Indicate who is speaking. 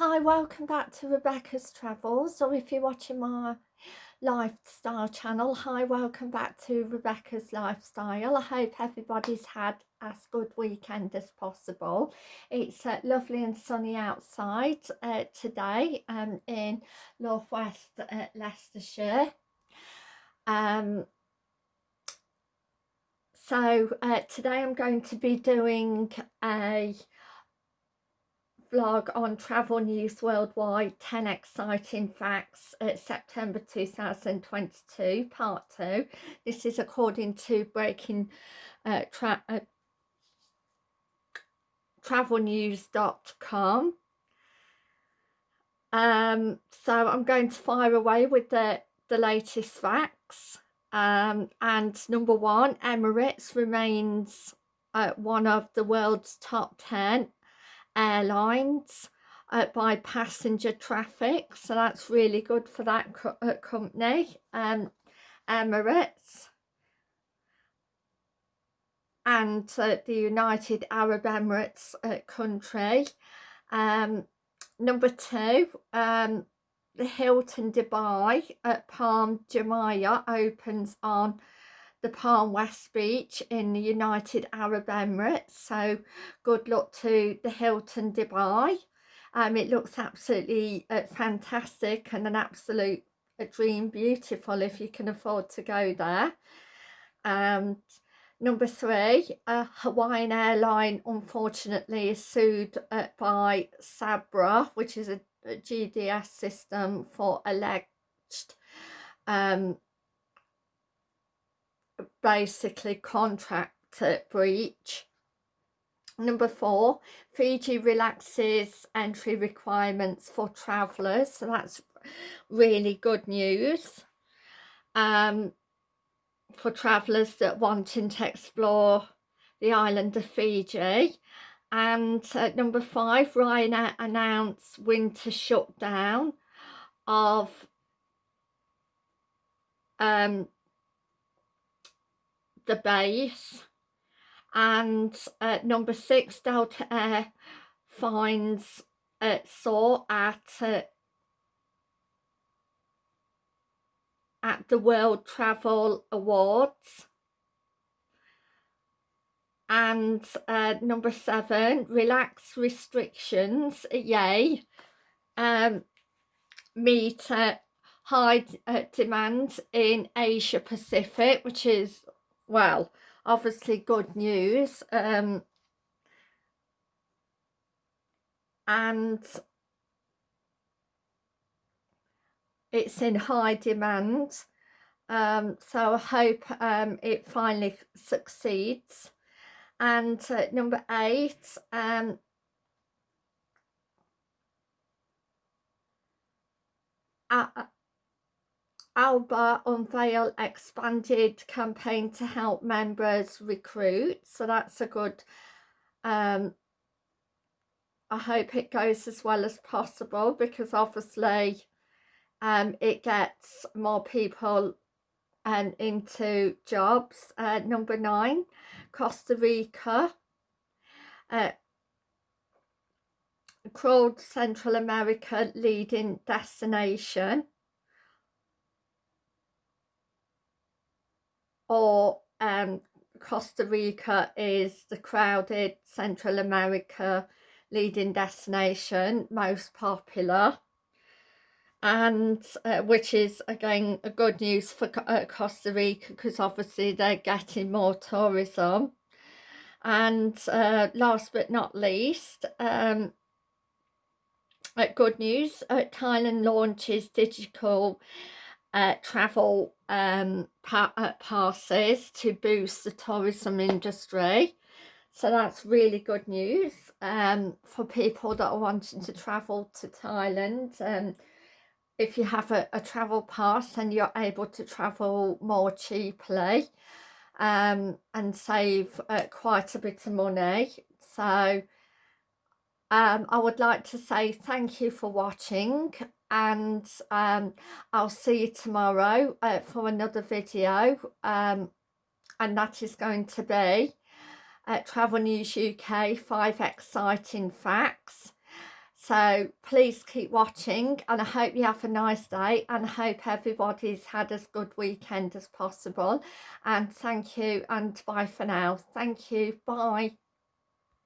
Speaker 1: Hi, welcome back to Rebecca's Travels, or if you're watching my lifestyle channel, hi, welcome back to Rebecca's Lifestyle. I hope everybody's had as good weekend as possible. It's uh, lovely and sunny outside uh, today um, in northwest uh, Leicestershire. Um, so uh, today I'm going to be doing a vlog on travel news worldwide 10 exciting facts at September 2022 part 2 this is according to breaking uh, tra uh, travelnews.com um so I'm going to fire away with the the latest facts. Um and number one Emirates remains uh, one of the world's top 10 airlines uh, by passenger traffic so that's really good for that co uh, company um, Emirates. And uh, the United Arab Emirates uh, country. Um, number two um, the Hilton Dubai at Palm Jumeirah opens on the Palm West Beach in the United Arab Emirates. So good luck to the Hilton Dubai. Um, it looks absolutely uh, fantastic and an absolute a dream beautiful if you can afford to go there. And number three, uh, Hawaiian airline unfortunately is sued uh, by Sabre, which is a, a GDS system for alleged um, basically contract breach. Number four, Fiji relaxes entry requirements for travellers. So that's really good news um, for travellers that wanting to explore the island of Fiji. And uh, number five, Ryanair announced winter shutdown of um, the base and uh, number six Delta Air finds uh, saw at uh, at the World Travel Awards. And uh, number seven relax restrictions yay um, meet uh, high uh, demand in Asia Pacific which is well obviously good news um, and it's in high demand um, so I hope um, it finally succeeds. And uh, number eight um, Alba unveil expanded campaign to help members recruit so that's a good um, I hope it goes as well as possible because obviously um, it gets more people um, into jobs. Uh, number nine, Costa Rica. Uh, called Central America leading destination. Or um, Costa Rica is the crowded Central America leading destination, most popular. And uh, which is again a good news for uh, Costa Rica because obviously they're getting more tourism. And uh, last but not least um, uh, good news uh, Thailand launches digital uh, travel um, pa uh, passes to boost the tourism industry. So that's really good news um, for people that are wanting to travel to Thailand. Um, if you have a, a travel pass and you're able to travel more cheaply um, and save uh, quite a bit of money. So um, I would like to say thank you for watching and um, I'll see you tomorrow uh, for another video um, and that is going to be uh, Travel News UK 5 exciting facts. So please keep watching and I hope you have a nice day and I hope everybody's had as good weekend as possible. And thank you and bye for now. Thank you. Bye